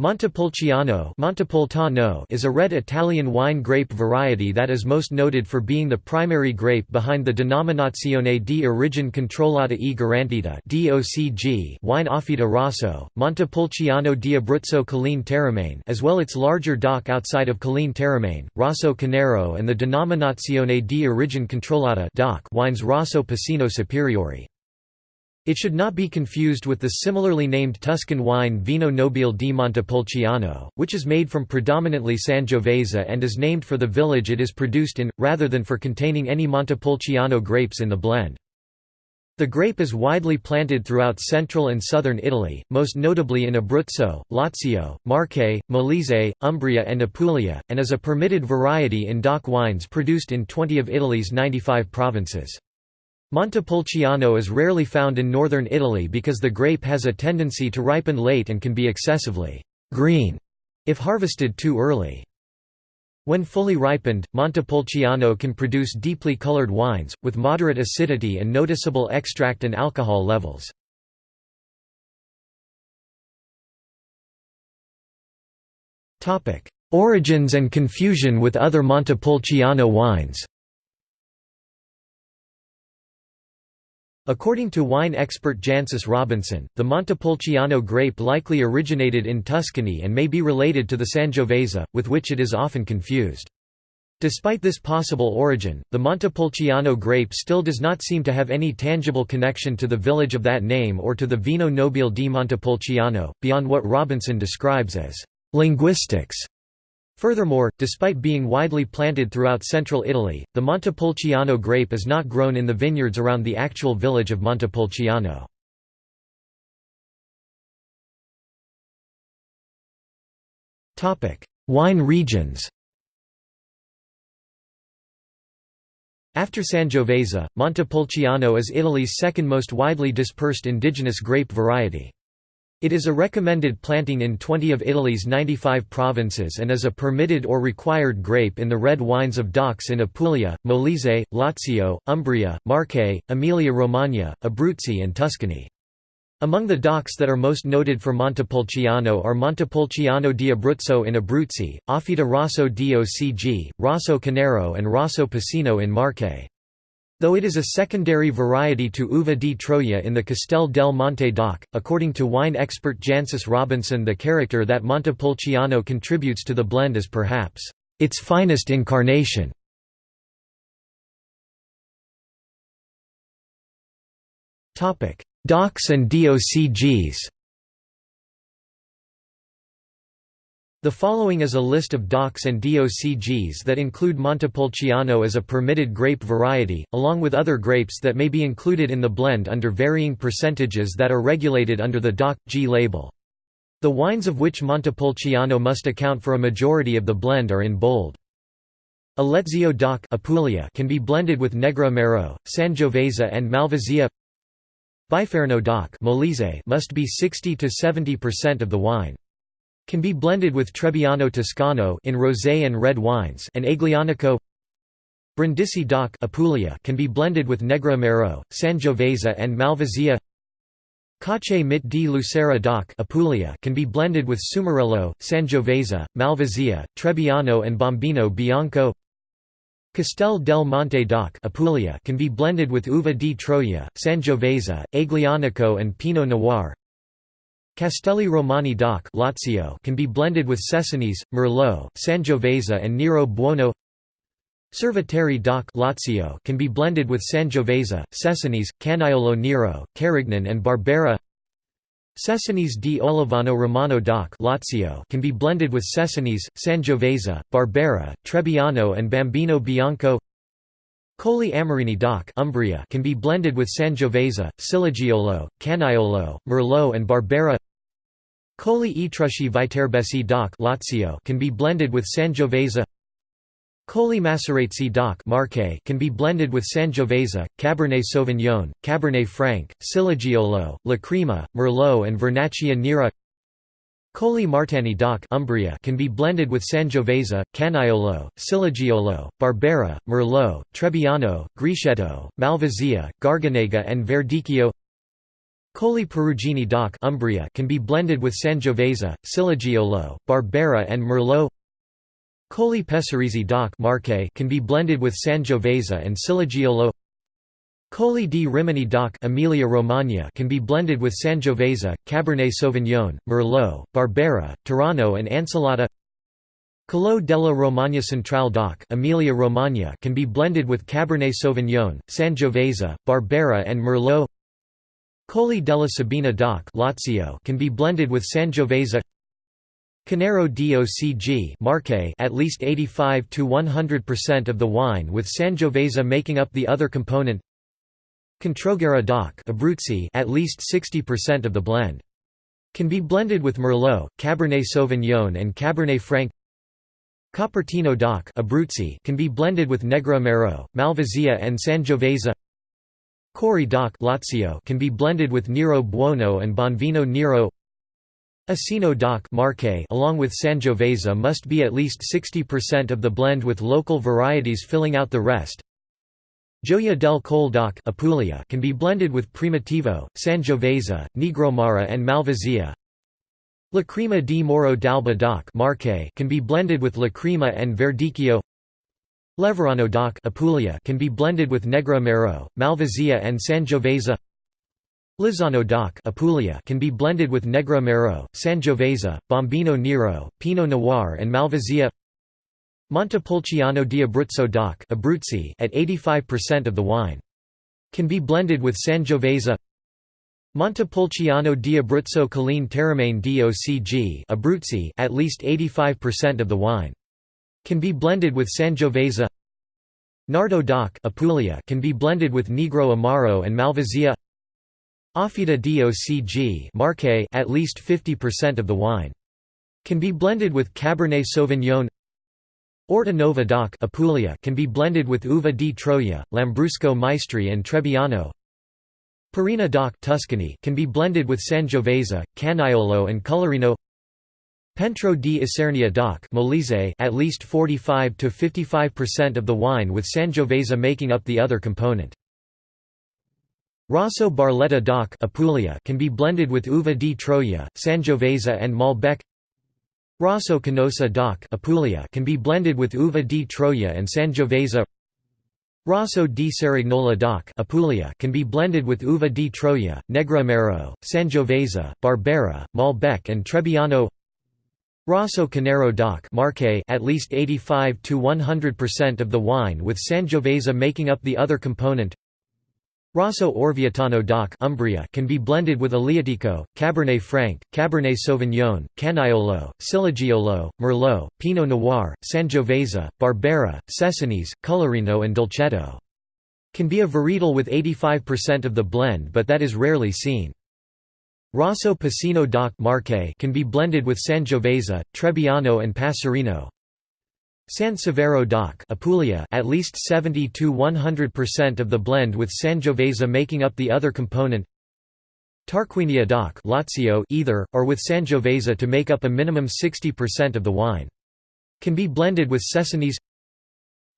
Montepulciano Montepulciano is a red Italian wine grape variety that is most noted for being the primary grape behind the Denominazione di Origine Controllata e Garantita wine Offida Rosso, Montepulciano di Abruzzo Colline Teramane as well its larger DOC outside of Colline Teramane, Rosso Conero and the Denominazione di Origine Controllata wines Rosso Piceno Superiore. It should not be confused with the similarly named Tuscan wine Vino Nobile di Montepulciano, which is made from predominantly Sangiovese and is named for the village it is produced in, rather than for containing any Montepulciano grapes in the blend. The grape is widely planted throughout central and southern Italy, most notably in Abruzzo, Lazio, Marche, Molise, Umbria and Apulia, and is a permitted variety in DOC wines produced in 20 of Italy's 95 provinces. Montepulciano is rarely found in northern Italy because the grape has a tendency to ripen late and can be excessively green if harvested too early. When fully ripened, Montepulciano can produce deeply colored wines, with moderate acidity and noticeable extract and alcohol levels. Origins and confusion with other Montepulciano wines According to wine expert Jancis Robinson, the Montepulciano grape likely originated in Tuscany and may be related to the Sangiovese, with which it is often confused. Despite this possible origin, the Montepulciano grape still does not seem to have any tangible connection to the village of that name or to the Vino Nobile di Montepulciano, beyond what Robinson describes as linguistics. Furthermore, despite being widely planted throughout central Italy, the Montepulciano grape is not grown in the vineyards around the actual village of Montepulciano. Wine regions After Sangiovese, Montepulciano is Italy's second most widely dispersed indigenous grape variety. It is a recommended planting in 20 of Italy's 95 provinces and is a permitted or required grape in the red wines of DOCs in Apulia, Molise, Lazio, Umbria, Marche, Emilia-Romagna, Abruzzi and Tuscany. Among the DOCs that are most noted for Montepulciano are Montepulciano di Abruzzo in Abruzzi, Offida Rosso DOCG, Rosso Conero and Rosso Piceno in Marche. Though it is a secondary variety to Uva di Troia in the Castel del Monte DOC, according to wine expert Jancis Robinson the character that Montepulciano contributes to the blend is perhaps its finest incarnation. DOCs and DOCGs The following is a list of DOCs and DOCGs that include Montepulciano as a permitted grape variety, along with other grapes that may be included in the blend under varying percentages that are regulated under the DOC.G label. The wines of which Montepulciano must account for a majority of the blend are in bold. Alezio DOC Apulia can be blended with Negroamaro, Sangiovese and Malvasia Biferno DOC Molise must be 60–70% of the wine. Can be blended with Trebbiano Toscano in rosé and red wines and Aglianico. Brindisi DOC Apulia can be blended with Negroamaro, Sangiovese and Malvasia. Cacc'e mmitte di Lucera DOC Apulia can be blended with Sumarello, Sangiovese, Malvasia, Trebbiano and Bombino Bianco. Castel del Monte DOC Apulia can be blended with Uva di Troia, Sangiovese, Aglianico and Pinot Noir Castelli Romani DOC Lazio can be blended with Cesanese, Merlot, Sangiovese and Nero Buono. Cerveteri DOC Lazio can be blended with Sangiovese, Cesanese, Canaiolo Nero, Carignan and Barbera. Cesanese di Olevano Romano DOC Lazio can be blended with Cesanese, Sangiovese, Barbera, Trebbiano and Bombino Bianco. Colli Amerini DOC Umbria can be blended with Sangiovese, Ciliegiolo, Canaiolo, Merlot and Barbera Colli Etruschi Viterbesi DOC Lazio can be blended with Sangiovese. Colli Maceratesi DOC Marche can be blended with Sangiovese, Cabernet Sauvignon, Cabernet Franc, Ciliegiolo, Lacrima, Merlot and Vernaccia Nera. Colli Martani DOC Umbria can be blended with Sangiovese, Canaiolo, Ciliegiolo, Barbera, Merlot, Trebbiano, Grechetto, Malvasia, Garganega and Verdicchio Colli Perugini DOC Umbria can be blended with Sangiovese, Ciliegiolo, Barbera and Merlot. Colli Pesaresi DOC Marche can be blended with Sangiovese and Ciliegiolo Colli di Rimini DOC Emilia Romagna can be blended with Sangiovese, Cabernet Sauvignon, Merlot, Barbera, Turano and Ancelotta Calo della Romagna Centrale DOC Emilia Romagna can be blended with Cabernet Sauvignon, Sangiovese, Barbera and Merlot Colli della Sabina DOC Lazio can be blended with Sangiovese. Conero DOCG Marche at least 85 to 100% of the wine with Sangiovese making up the other component. Controguerra DOC Abruzzi at least 60% of the blend. Can be blended with Merlot, Cabernet Sauvignon and Cabernet Franc. Copertino DOC Abruzzi can be blended with Negroamaro, Malvasia and Sangiovese Cori DOC Lazio can be blended with Nero Buono and Bonvino Nero Esino DOC Marche along with Sangiovese must be at least 60% of the blend with local varieties filling out the rest. Gioia del Colle DOC Apulia can be blended with Primitivo, Sangiovese, Negroamaro and Malvasia. Lacrima di Morro d'Alba DOC Marche can be blended with Lacrima and Verdicchio. Leverano DOC Apulia can be blended with Negroamaro, Malvasia and Sangiovese. Lizzano DOC Apulia can be blended with Negroamaro, Sangiovese, Bombino Nero, Pinot Noir and Malvasia. Montepulciano di Abruzzo DOC Abruzzi at 85% of the wine. Can be blended with Sangiovese. Montepulciano di Abruzzo Colline Teramane DOCG Abruzzi at least 85% of the wine. Can be blended with Sangiovese. Nardo DOC Apulia can be blended with Negroamaro and Malvasia. Offida DOCG Marche at least 50% of the wine. Can be blended with Cabernet Sauvignon. Orta Nova DOC Apulia can be blended with Uva di Troia, Lambrusco Maestri and Trebbiano. Parrina DOC Tuscany can be blended with Sangiovese, Canaiolo and Colorino Pentro di Isernia DOC at least 45 to 55% of the wine with Sangiovese making up the other component. Rosso Barletta DOC Apulia can be blended with Uva di Troia, Sangiovese and Malbec. Rosso Canosa DOC Apulia can be blended with Uva di Troia and Sangiovese. Rosso di Cerignola DOC Apulia can be blended with Uva di Troia, Negroamaro, Sangiovese, Barbera, Malbec and Trebbiano. Rosso Conero DOC Marche at least 85 to 100% of the wine with Sangiovese making up the other component. Rosso Orvietano DOC Umbria can be blended with Aleatico, Cabernet Franc, Cabernet Sauvignon, Canaiolo, Ciliegiolo, Merlot, Pinot Noir, Sangiovese, Barbera, Cesanese, Colorino and Dolcetto. Can be a varietal with 85% of the blend but that is rarely seen. Rosso Piceno DOC Marche can be blended with Sangiovese, Trebbiano and Passerina. San Severo DOC Apulia at least 70 to 100% of the blend with Sangiovese making up the other component. Tarquinia DOC Lazio either or with Sangiovese to make up a minimum 60% of the wine. Can be blended with Cesanese.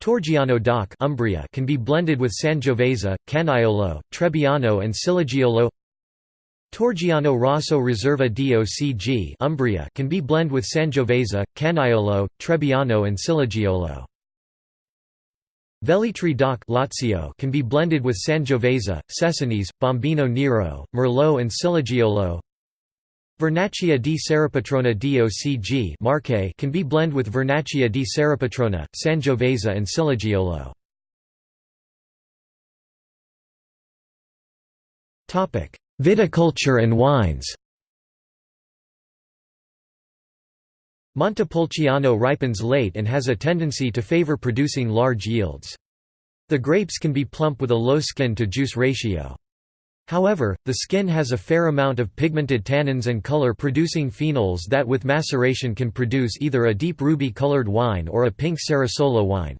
Torgiano DOC Umbria can be blended with Sangiovese, Canaiolo, Trebbiano and Ciliegiolo. Torgiano Rosso Riserva DOCG Umbria can be blend with Sangiovese, Canaiolo, Trebbiano and Ciliegiolo. Velletri DOC Lazio can be blended with Sangiovese, Cesanese, Bombino Nero, Merlot and Ciliegiolo. Vernaccia di Serrapetrona DOCG Marche can be blend with Vernaccia di Serrapetrona, Sangiovese and Ciliegiolo. Topic: Viticulture and wines Montepulciano ripens late and has a tendency to favor producing large yields. The grapes can be plump with a low skin-to-juice ratio. However, the skin has a fair amount of pigmented tannins and color-producing phenols that with maceration can produce either a deep ruby-colored wine or a pink Cerasuolo wine.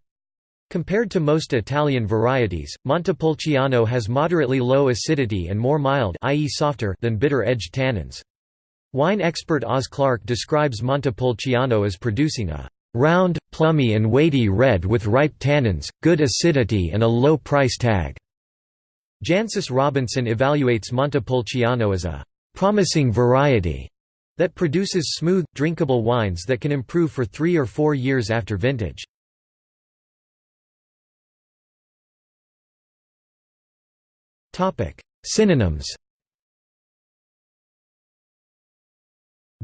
Compared to most Italian varieties, Montepulciano has moderately low acidity and more mild i.e. softer than bitter-edged tannins. Wine expert Oz Clarke describes Montepulciano as producing a round, plummy and weighty red with ripe tannins, good acidity and a low price tag. Jancis Robinson evaluates Montepulciano as a «promising variety» that produces smooth, drinkable wines that can improve for three or four years after vintage. Synonyms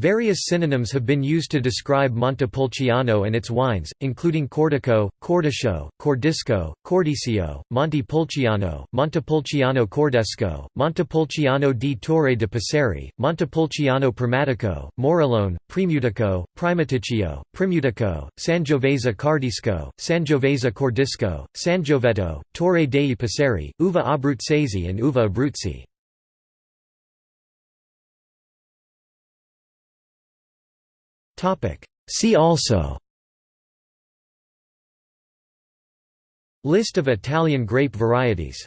Various synonyms have been used to describe Montepulciano and its wines, including Cordico, Cordiscio, Cordisco, Cordicio, Montepulciano, Montepulciano Cordesco, Montepulciano di Torre de Passeri, Montepulciano Primatico, Morellone, Primutico, Primaticcio, Primutico, Sangiovese Cardisco, Sangiovese Cordisco, Sangioveto, Torre dei Passeri, Uva Abruzzese and Uva Abruzzi. See also. List of Italian grape varieties